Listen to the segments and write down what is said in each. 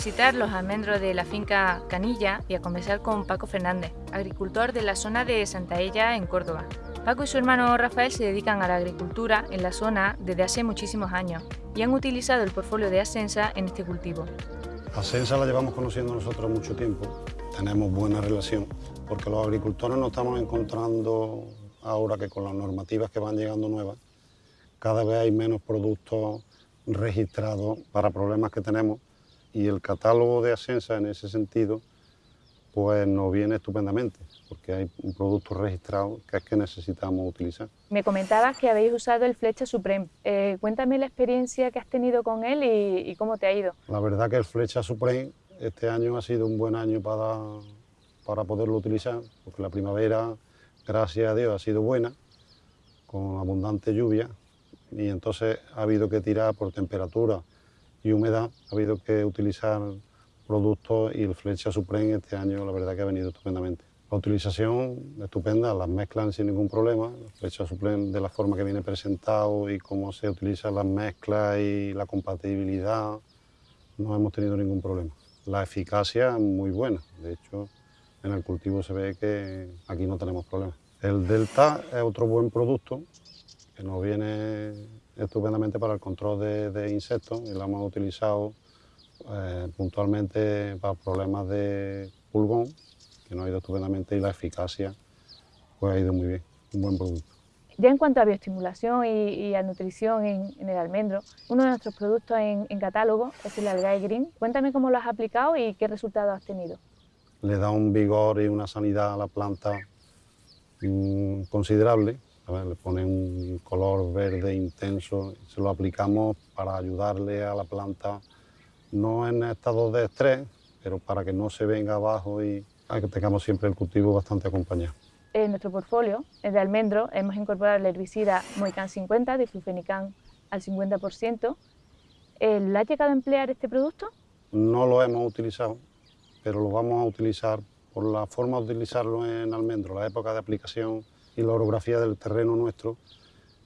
visitar los almendros de la finca Canilla y a conversar con Paco Fernández, agricultor de la zona de Santa Ella, en Córdoba. Paco y su hermano Rafael se dedican a la agricultura en la zona desde hace muchísimos años y han utilizado el portfolio de Asensa en este cultivo. Asensa la llevamos conociendo nosotros mucho tiempo, tenemos buena relación, porque los agricultores nos estamos encontrando ahora que con las normativas que van llegando nuevas, cada vez hay menos productos registrados para problemas que tenemos y el catálogo de Asensa en ese sentido pues nos viene estupendamente, porque hay un producto registrado que es que necesitamos utilizar. Me comentabas que habéis usado el Flecha Supreme. Eh, cuéntame la experiencia que has tenido con él y, y, cómo te ha ido. La verdad que el Flecha Supreme este año ha sido un buen año para, para poderlo utilizar, porque la primavera, gracias a Dios, ha sido buena, con abundante lluvia, y entonces ha habido que tirar por temperatura y humedad, ha habido que utilizar productos y el Flecha Supreme este año la verdad que ha venido estupendamente. La utilización estupenda, las mezclan sin ningún problema, el Flecha Supreme de la forma que viene presentado y cómo se utilizan las mezclas y la compatibilidad, no hemos tenido ningún problema. La eficacia muy buena, de hecho en el cultivo se ve que aquí no tenemos problemas. El Delta es otro buen producto que nos viene estupendamente para el control de, de insectos y lo hemos utilizado eh, puntualmente para problemas de pulgón, que nos ha ido estupendamente y la eficacia pues ha ido muy bien, un buen producto. Ya en cuanto a bioestimulación y, y a nutrición en, en, el almendro, uno de nuestros productos en, en catálogo es el Algae Green. Cuéntame cómo lo has aplicado y qué resultados has tenido. Le da un vigor y una sanidad a la planta mmm, considerable, le pone un color verde intenso, se lo aplicamos para ayudarle a la planta no en estado de estrés, pero para que no se venga abajo y que tengamos siempre el cultivo bastante acompañado. En nuestro portfolio de almendro hemos incorporado el herbicida Moican 50, diflufenicán al 50%. ¿Le ha llegado a emplear este producto? No lo hemos utilizado, pero lo vamos a utilizar por la forma de utilizarlo en almendro, la época de aplicación y la orografía del terreno nuestro.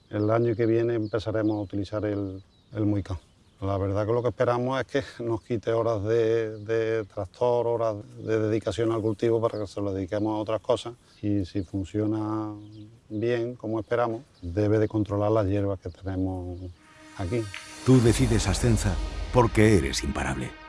El año que viene empezaremos a utilizar el, el Moicán. La verdad que lo que esperamos es que nos quite horas de, de, tractor, horas de dedicación al cultivo para que se lo dediquemos a otras cosas y si funciona bien, como esperamos, debe de controlar las hierbas que tenemos aquí. Tú decides Ascensa porque eres imparable.